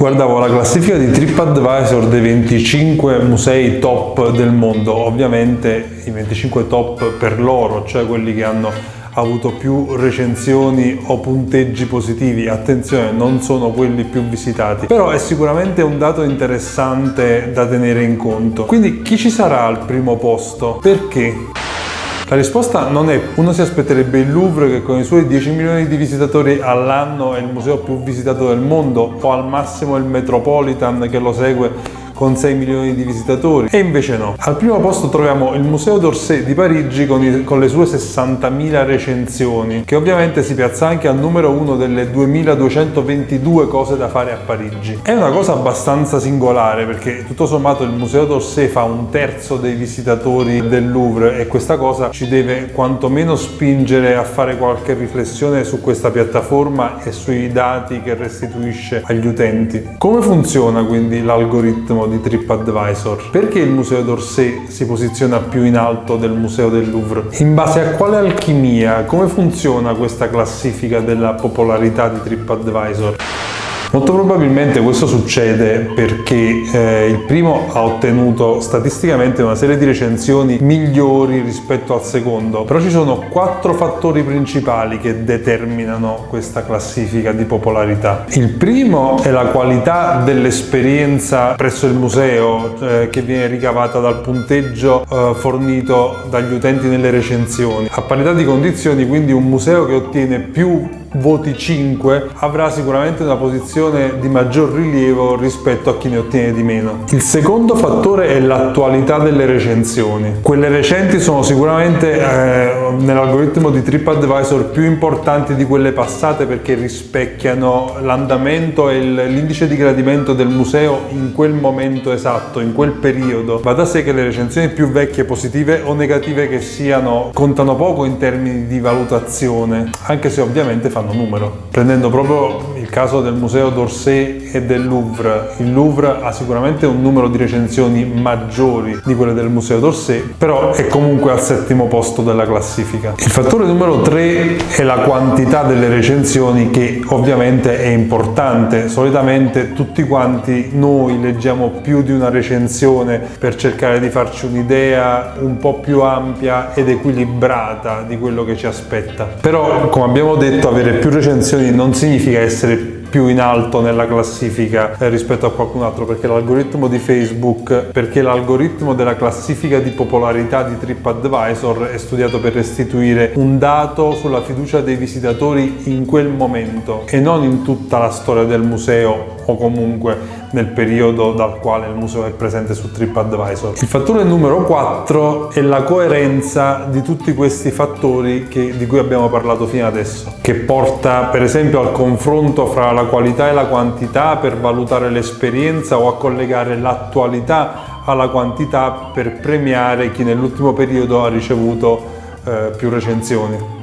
Guardavo la classifica di TripAdvisor dei 25 musei top del mondo, ovviamente i 25 top per loro, cioè quelli che hanno avuto più recensioni o punteggi positivi, attenzione non sono quelli più visitati, però è sicuramente un dato interessante da tenere in conto. Quindi chi ci sarà al primo posto? Perché? La risposta non è, uno si aspetterebbe il Louvre che con i suoi 10 milioni di visitatori all'anno è il museo più visitato del mondo o al massimo il Metropolitan che lo segue con 6 milioni di visitatori e invece no. Al primo posto troviamo il Museo d'Orsay di Parigi con, i, con le sue 60.000 recensioni che ovviamente si piazza anche al numero uno delle 2222 cose da fare a Parigi. È una cosa abbastanza singolare perché tutto sommato il Museo d'Orsay fa un terzo dei visitatori del Louvre e questa cosa ci deve quantomeno spingere a fare qualche riflessione su questa piattaforma e sui dati che restituisce agli utenti. Come funziona quindi l'algoritmo di TripAdvisor. Perché il Museo d'Orsay si posiziona più in alto del Museo del Louvre? In base a quale alchimia? Come funziona questa classifica della popolarità di TripAdvisor? Molto probabilmente questo succede perché eh, il primo ha ottenuto statisticamente una serie di recensioni migliori rispetto al secondo, però ci sono quattro fattori principali che determinano questa classifica di popolarità. Il primo è la qualità dell'esperienza presso il museo eh, che viene ricavata dal punteggio eh, fornito dagli utenti nelle recensioni. A parità di condizioni quindi un museo che ottiene più voti 5 avrà sicuramente una posizione di maggior rilievo rispetto a chi ne ottiene di meno. Il secondo fattore è l'attualità delle recensioni. Quelle recenti sono sicuramente eh, nell'algoritmo di TripAdvisor più importanti di quelle passate perché rispecchiano l'andamento e l'indice di gradimento del museo in quel momento esatto, in quel periodo. Va da sé che le recensioni più vecchie, positive o negative che siano, contano poco in termini di valutazione, anche se ovviamente fanno fanno numero. Prendendo proprio il caso del museo d'Orsay e del Louvre, il Louvre ha sicuramente un numero di recensioni maggiori di quelle del museo d'Orsay, però è comunque al settimo posto della classifica. Il fattore numero 3 è la quantità delle recensioni che ovviamente è importante. Solitamente tutti quanti noi leggiamo più di una recensione per cercare di farci un'idea un po' più ampia ed equilibrata di quello che ci aspetta. Però come abbiamo detto avere avere più recensioni non significa essere più in alto nella classifica eh, rispetto a qualcun altro perché l'algoritmo di Facebook perché l'algoritmo della classifica di popolarità di TripAdvisor è studiato per restituire un dato sulla fiducia dei visitatori in quel momento e non in tutta la storia del museo o comunque nel periodo dal quale il museo è presente su TripAdvisor. Il fattore numero 4 è la coerenza di tutti questi fattori che, di cui abbiamo parlato fino adesso, che porta per esempio al confronto fra la qualità e la quantità per valutare l'esperienza o a collegare l'attualità alla quantità per premiare chi nell'ultimo periodo ha ricevuto eh, più recensioni.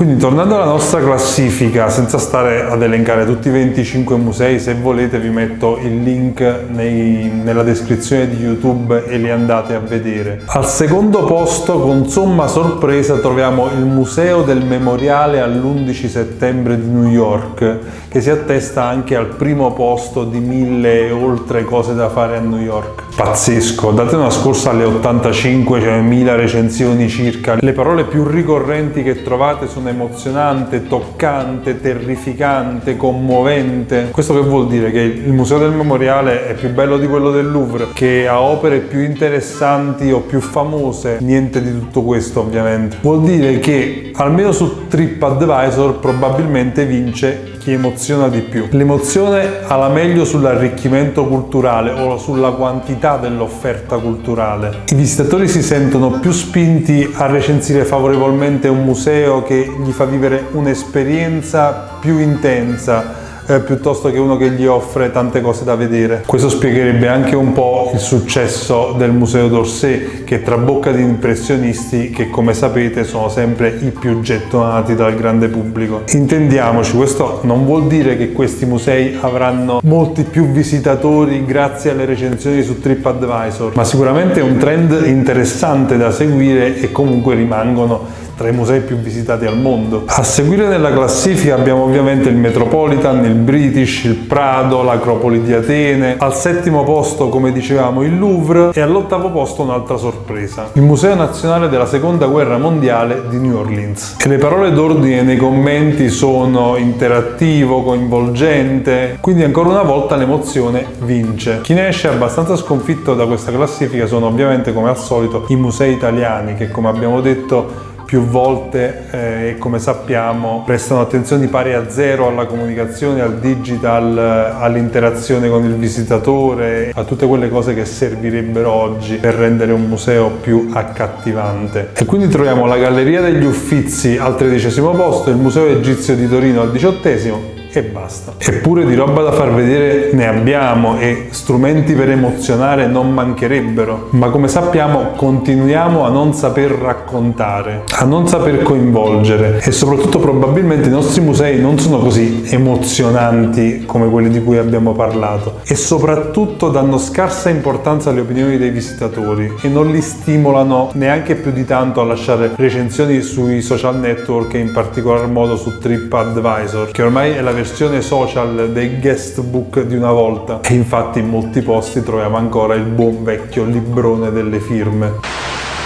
Quindi tornando alla nostra classifica, senza stare ad elencare tutti i 25 musei, se volete vi metto il link nei, nella descrizione di YouTube e li andate a vedere. Al secondo posto, con somma sorpresa, troviamo il Museo del Memoriale all'11 settembre di New York, che si attesta anche al primo posto di mille e oltre cose da fare a New York. Pazzesco, date una scorsa alle 85, cioè recensioni circa. Le parole più ricorrenti che trovate sono emozionante, toccante, terrificante, commovente. Questo che vuol dire? Che il Museo del Memoriale è più bello di quello del Louvre, che ha opere più interessanti o più famose? Niente di tutto questo ovviamente. Vuol dire che almeno su TripAdvisor probabilmente vince chi emoziona di più. L'emozione ha la meglio sull'arricchimento culturale o sulla quantità dell'offerta culturale. I visitatori si sentono più spinti a recensire favorevolmente un museo che gli fa vivere un'esperienza più intensa eh, piuttosto che uno che gli offre tante cose da vedere. Questo spiegherebbe anche un po' il successo del Museo d'Orsay che tra bocca di impressionisti che come sapete sono sempre i più gettonati dal grande pubblico. Intendiamoci, questo non vuol dire che questi musei avranno molti più visitatori grazie alle recensioni su TripAdvisor, ma sicuramente è un trend interessante da seguire e comunque rimangono tra i musei più visitati al mondo. A seguire nella classifica abbiamo ovviamente il Metropolitan, il British, il Prado, l'Acropoli di Atene, al settimo posto come dicevamo il Louvre e all'ottavo posto un'altra sorpresa, il Museo Nazionale della Seconda Guerra Mondiale di New Orleans. E le parole d'ordine nei commenti sono interattivo, coinvolgente, quindi ancora una volta l'emozione vince. Chi ne esce abbastanza sconfitto da questa classifica sono ovviamente come al solito i musei italiani che come abbiamo detto più volte eh, e come sappiamo prestano attenzioni pari a zero alla comunicazione, al digital, all'interazione con il visitatore, a tutte quelle cose che servirebbero oggi per rendere un museo più accattivante. E quindi troviamo la Galleria degli Uffizi al tredicesimo posto, il Museo Egizio di Torino al diciottesimo e basta. Eppure di roba da far vedere ne abbiamo e strumenti per emozionare non mancherebbero, ma come sappiamo continuiamo a non saper raccontare, a non saper coinvolgere. E soprattutto probabilmente i nostri musei non sono così emozionanti come quelli di cui abbiamo parlato. E soprattutto danno scarsa importanza alle opinioni dei visitatori e non li stimolano neanche più di tanto a lasciare recensioni sui social network e in particolar modo su TripAdvisor che ormai è la versione social dei guestbook di una volta e infatti in molti posti troviamo ancora il buon vecchio librone delle firme.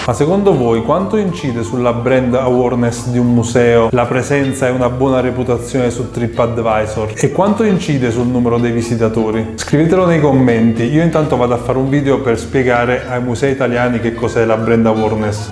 Ma secondo voi quanto incide sulla brand awareness di un museo la presenza e una buona reputazione su TripAdvisor? E quanto incide sul numero dei visitatori? Scrivetelo nei commenti, io intanto vado a fare un video per spiegare ai musei italiani che cos'è la brand awareness.